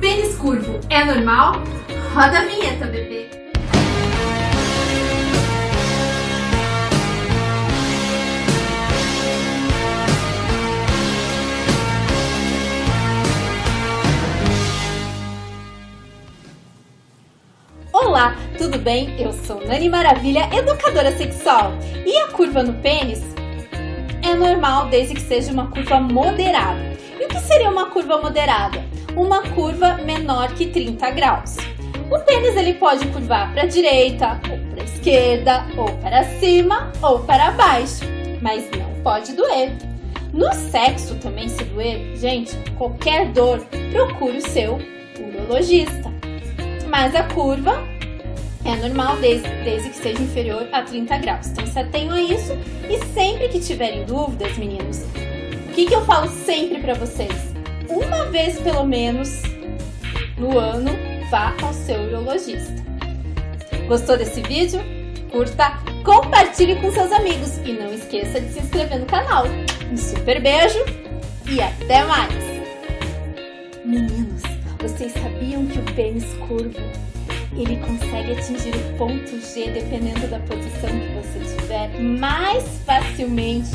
Pênis curvo é normal? Roda a vinheta, bebê. Olá, tudo bem? Eu sou Nani Maravilha, educadora sexual. E a curva no pênis é normal desde que seja uma curva moderada. E o que seria uma curva moderada? Uma curva menor que 30 graus. O pênis ele pode curvar para a direita, ou para a esquerda, ou para cima, ou para baixo, mas não pode doer. No sexo também se doer, gente, qualquer dor, procure o seu urologista. Mas a curva é normal desde, desde que seja inferior a 30 graus. Então se atenham a isso e sempre que tiverem dúvidas, meninos, o que, que eu falo sempre para vocês? Uma vez pelo menos no ano, vá ao seu urologista. Gostou desse vídeo? Curta, compartilhe com seus amigos e não esqueça de se inscrever no canal. Um super beijo e até mais! Meninos, vocês sabiam que o pênis curvo ele consegue atingir o ponto G dependendo da posição que você tiver mais facilmente